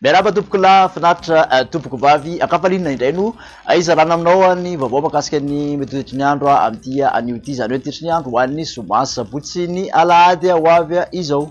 Miarahaba tompoko lahy finaritra eh, tompoko vavy ankafalinina indray no eh, izarana aminao eh, ny vaovao makasika ny metodetry ny andro amin'ity anio ity izany hoe tetry ny andro ho an'ny zoma sabotsy ny alahady ho avy izao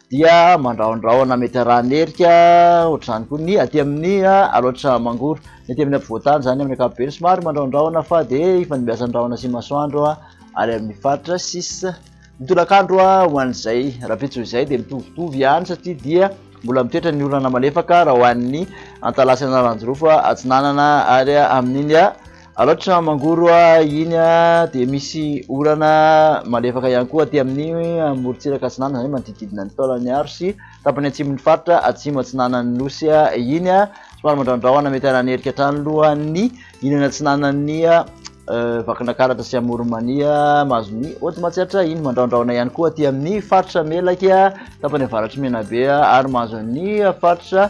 dia mandrahondrahona mety arahan'ny herika ohatr'izany koa ny aty amin'ny alaotra mangoro ny aty amin'ny ampovoan-tany izany amin'ny ankapobeny somary mandrahondrahona fa dia ifandimbiasan'ny rahona sy masoandro ary amin'ny faritra sisa ny tolakandro ho an'izay rahampitso izay dia mitovitovy ihany satria dia mbola mitoetra ny orana malefaka raha ho an'ny antalasan'aranjirofo atsinanana ary amin'iny Alao tsy mangoro a, iny a, dia misy orana malefaka ihany koa aty amin'ny morontsiraka atsinanana, izany hoe manodidididina ny Taolagnaro sy tapany atsimon'ny faritra atsimo atsinanan'ny Nosy iny a, somary mandraondraona mety hananerika hatrany lohan'ny ilany atsinanan'ny Vakinakaratra sy Amoronmania mahazo ny Haute Matsiatra iny, mandraondraona ihany koa aty amin'ny faritra Melaky tapany avaratr'i Menabe ary mahazo ny faritra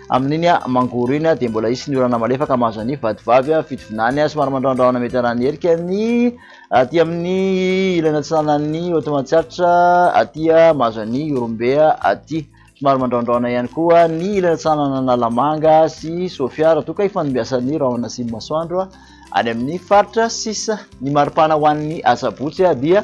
Amin'iny mangoro iny dia mbola hisy ny orana malefaka mahazo an'ny vatovav y fitovinany somary mandrahondrahona mety hanahin'ny herika ny aty amin'ny ilany atsinanan'ny Hotomatsiaritra aty mahazo an'ny Ihorombe aty somary mandrahondrahona ihany koa ny ilany atsinanan'Analamanga sy Sofia raha toa ka ifandimbiasan'ny rahona sy ny masoandro any amin'ny faritra sisa ny maripana ho an'ny asabotsy dia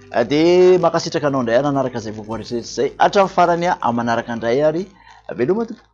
Dia mankasitraka anao indray ary nanaraka izay vaovao rehetra izay hatramin'ny farany aho amin'ny manaraka indray ary veloma tompoko.